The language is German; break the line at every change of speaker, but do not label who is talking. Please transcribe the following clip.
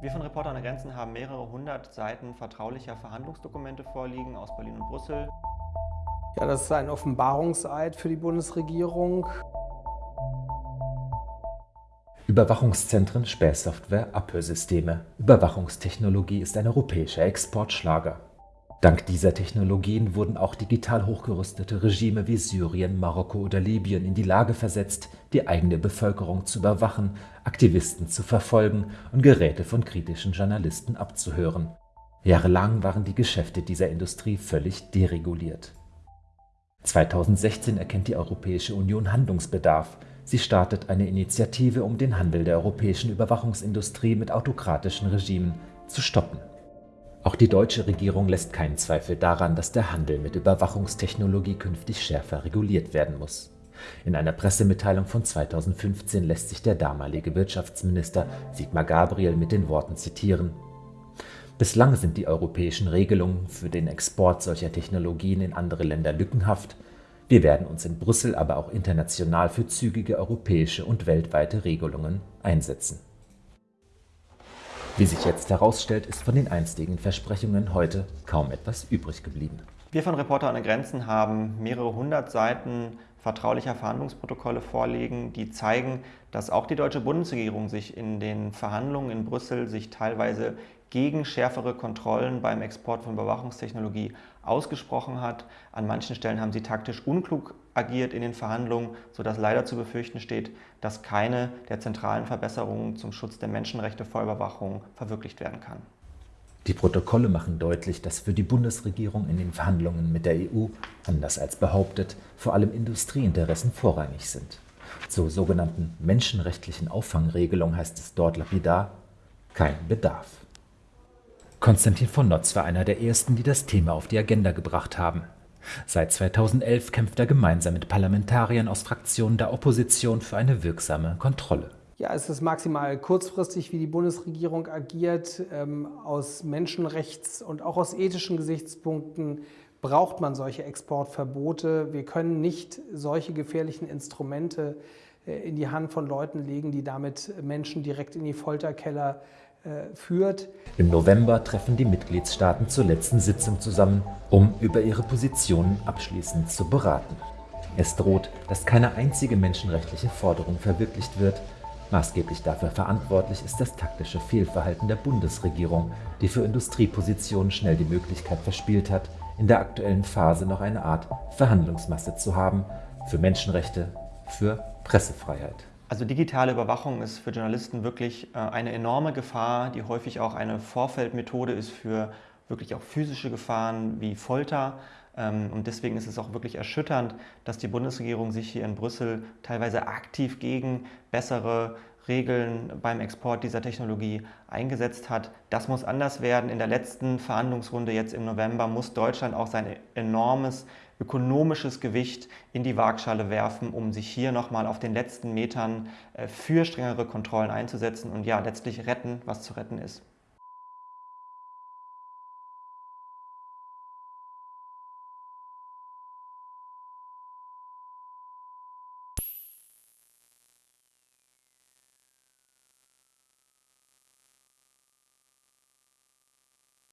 Wir von Reporter ohne Grenzen haben mehrere hundert Seiten vertraulicher Verhandlungsdokumente vorliegen aus Berlin und Brüssel.
Ja, das ist ein Offenbarungseid für die Bundesregierung.
Überwachungszentren, Spähsoftware, Abhörsysteme. Überwachungstechnologie ist ein europäischer Exportschlager. Dank dieser Technologien wurden auch digital hochgerüstete Regime wie Syrien, Marokko oder Libyen in die Lage versetzt, die eigene Bevölkerung zu überwachen, Aktivisten zu verfolgen und Geräte von kritischen Journalisten abzuhören. Jahrelang waren die Geschäfte dieser Industrie völlig dereguliert. 2016 erkennt die Europäische Union Handlungsbedarf. Sie startet eine Initiative, um den Handel der europäischen Überwachungsindustrie mit autokratischen Regimen zu stoppen. Auch die deutsche Regierung lässt keinen Zweifel daran, dass der Handel mit Überwachungstechnologie künftig schärfer reguliert werden muss. In einer Pressemitteilung von 2015 lässt sich der damalige Wirtschaftsminister Sigmar Gabriel mit den Worten zitieren Bislang sind die europäischen Regelungen für den Export solcher Technologien in andere Länder lückenhaft. Wir werden uns in Brüssel, aber auch international für zügige europäische und weltweite Regelungen einsetzen. Wie sich jetzt herausstellt, ist von den einstigen Versprechungen heute kaum etwas übrig geblieben.
Wir von Reporter ohne Grenzen haben mehrere hundert Seiten vertraulicher Verhandlungsprotokolle vorliegen, die zeigen, dass auch die deutsche Bundesregierung sich in den Verhandlungen in Brüssel sich teilweise gegen schärfere Kontrollen beim Export von Überwachungstechnologie ausgesprochen hat. An manchen Stellen haben sie taktisch unklug agiert in den Verhandlungen, sodass leider zu befürchten steht, dass keine der zentralen Verbesserungen zum Schutz der Menschenrechte vor Überwachung verwirklicht werden kann.
Die Protokolle machen deutlich, dass für die Bundesregierung in den Verhandlungen mit der EU, anders als behauptet, vor allem Industrieinteressen vorrangig sind. Zur sogenannten menschenrechtlichen Auffangregelung heißt es dort lapidar, kein Bedarf. Konstantin von Notz war einer der ersten, die das Thema auf die Agenda gebracht haben. Seit 2011 kämpft er gemeinsam mit Parlamentariern aus Fraktionen der Opposition für eine wirksame Kontrolle.
Ja, es ist maximal kurzfristig, wie die Bundesregierung agiert. Ähm, aus Menschenrechts- und auch aus ethischen Gesichtspunkten braucht man solche Exportverbote. Wir können nicht solche gefährlichen Instrumente äh, in die Hand von Leuten legen, die damit Menschen direkt in die Folterkeller äh, führt.
Im November treffen die Mitgliedstaaten zur letzten Sitzung zusammen, um über ihre Positionen abschließend zu beraten. Es droht, dass keine einzige menschenrechtliche Forderung verwirklicht wird. Maßgeblich dafür verantwortlich ist das taktische Fehlverhalten der Bundesregierung, die für Industriepositionen schnell die Möglichkeit verspielt hat, in der aktuellen Phase noch eine Art Verhandlungsmasse zu haben für Menschenrechte, für Pressefreiheit.
Also digitale Überwachung ist für Journalisten wirklich äh, eine enorme Gefahr, die häufig auch eine Vorfeldmethode ist für wirklich auch physische Gefahren wie Folter. Ähm, und deswegen ist es auch wirklich erschütternd, dass die Bundesregierung sich hier in Brüssel teilweise aktiv gegen bessere Regeln beim Export dieser Technologie eingesetzt hat. Das muss anders werden. In der letzten Verhandlungsrunde jetzt im November muss Deutschland auch sein enormes ökonomisches Gewicht in die Waagschale werfen, um sich hier nochmal auf den letzten Metern äh, für strengere Kontrollen einzusetzen und ja, letztlich retten, was zu retten ist.